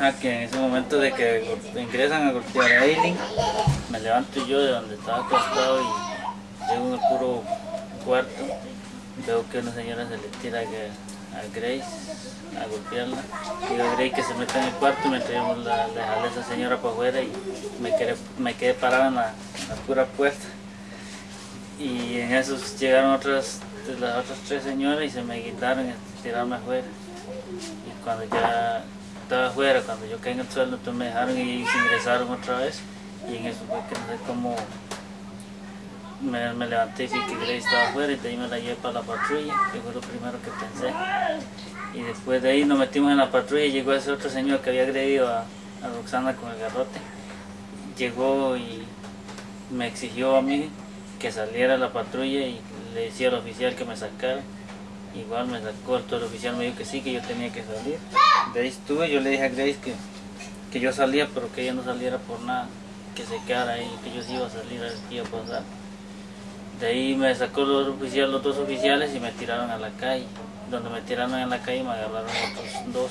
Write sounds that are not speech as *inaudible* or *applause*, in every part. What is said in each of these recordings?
Ah, que en ese momento de que ingresan a golpear a Eileen, me levanto yo de donde estaba acostado y llego en el puro cuarto. Veo que una señora se le tira a Grace a golpearla. Digo a Grace que se meta en el cuarto mientras yo la, le a esa señora para afuera y me quedé, me quedé parado en la, pura puerta. Y en eso llegaron otras, las otras tres señoras y se me quitaron y tiraron afuera. Y cuando ya estaba afuera, cuando yo caí en el suelo, entonces me dejaron y se ingresaron otra vez. Y en eso fue que no sé cómo me, levanté y vi que Grace estaba afuera y de ahí me la llevé para la patrulla, que fue lo primero que pensé. Y después de ahí nos metimos en la patrulla y llegó ese otro señor que había agredido a, a Roxana con el garrote. Llegó y me exigió a mí que saliera a la patrulla y le decía al oficial que me sacara. Igual me sacó, todo el oficial me dijo que sí, que yo tenía que salir. De ahí estuve, yo le dije a Grace que, que yo salía, pero que ella no saliera por nada, que se quedara ahí, que yo sí iba a salir a ver qué iba a pasar. De ahí me sacó los, oficiales, los dos oficiales y me tiraron a la calle. Donde me tiraron en la calle me agarraron otros dos.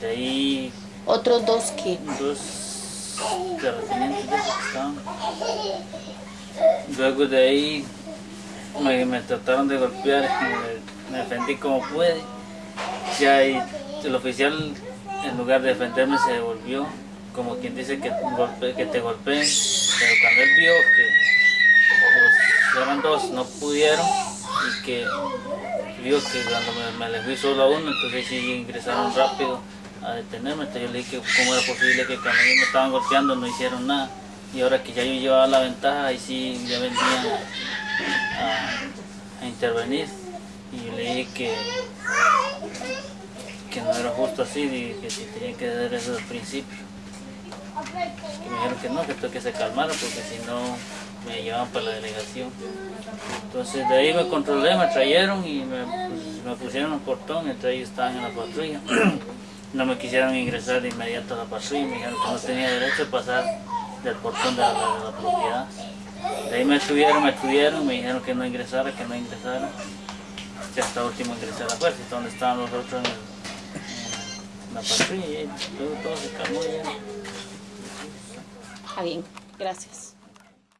De ahí... ¿Otros dos qué? Dos terratenientes de estaban. Luego de ahí me, me trataron de golpear, me, defendí como pude. Ya el oficial, en lugar de defenderme, se devolvió, como quien dice que, que te golpeen. Pero cuando él vio que los eran dos, no pudieron y que vio que cuando me, le fui solo a uno, entonces sí ingresaron rápido a detenerme. Entonces yo le dije cómo era posible que cuando me estaban golpeando no hicieron nada. Y ahora que ya yo llevaba la ventaja, ahí sí ya venían a, intervenir. Y yo le dije que, que no era justo así, que tenía que hacer eso el principio. Que me dijeron que no, que tengo que se calmara porque si no me llevaban para la delegación. Entonces de ahí me controlé, me trajeron y me, pues, pusieron un portón, entre ellos estaban en la patrulla. *clears throat* no me quisieron ingresar de inmediato a la patrulla, me dijeron que no tenía derecho a pasar del portón de la, propiedad. De ahí me estuvieron, me estuvieron, me dijeron que no ingresara, que no ingresara. Y hasta último ingresé a la fuerza, donde estaban los otros en, la patrulla luego todo se calmó ya. Ah, bien, gracias.